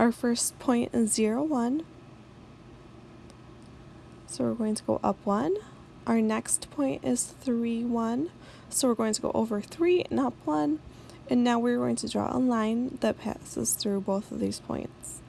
Our first point is 0, 1. So we're going to go up 1. Our next point is 3, 1. So we're going to go over 3 and up 1. And now we're going to draw a line that passes through both of these points.